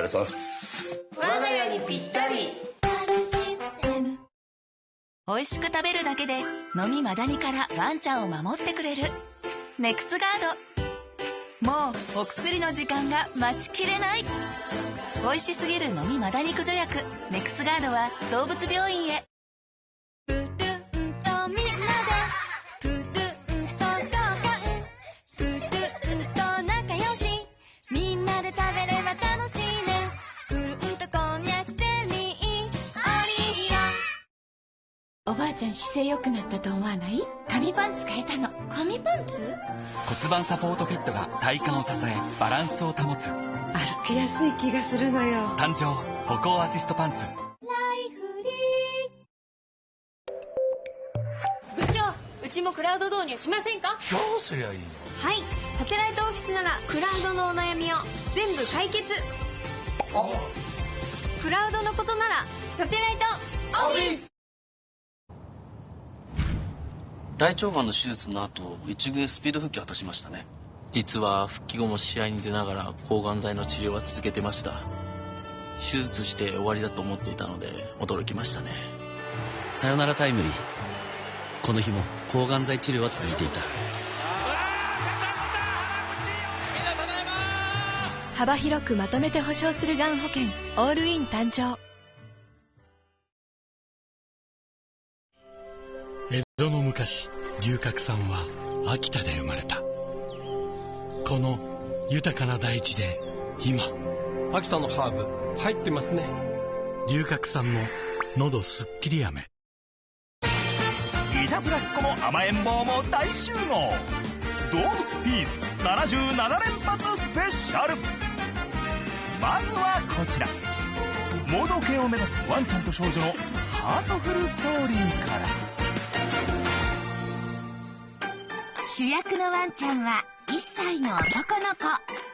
ありがとうございます。我が家にぴったり。美味しく食べるだけで飲みマダニからワンちゃんを守ってくれる。ネクスガード。もうお薬の時間が待ちきれない。美味しすぎる飲みマダニ駆除薬。ネクスガードは動物病院へ。プルンとみんなで。プルンと交換プルンと仲良し。みんなで食べれば楽しいねおばあちゃん姿勢良くなったと思わない？紙パンツ変えたの。紙パンツ？骨盤サポートフィットが体幹を支えバランスを保つ。歩きやすい気がするのよ。誕生歩行アシストパンツ。部長うちもクラウド導入しませんか？どうすりゃいいの？はい。サテライトオフィスならクラウドのお悩みを全部解決。クラウドのことならサテライトオフィス大腸がんの手術の後一軍へスピード復帰を果たしましたね。実は復帰後も試合に出ながら抗がん剤の治療は続けてました。手術して終わりだと思っていたので驚きましたね。さよならタイムリー。この日も抗がん剤治療は続いていた。幅広くまとめて保証するがん保険オールイン誕生江戸の昔龍角散は秋田で生まれた。この豊かな大地で今秋田のハーブ入ってますね。龍角散の喉すっきり飴いたずらっ子も甘えん坊も大集合。動物ピース77連発スペシャル。まずはこちら。盲導犬を目指すワンちゃんと少女のハートフルストーリー主役のワンちゃんは1歳の男の子。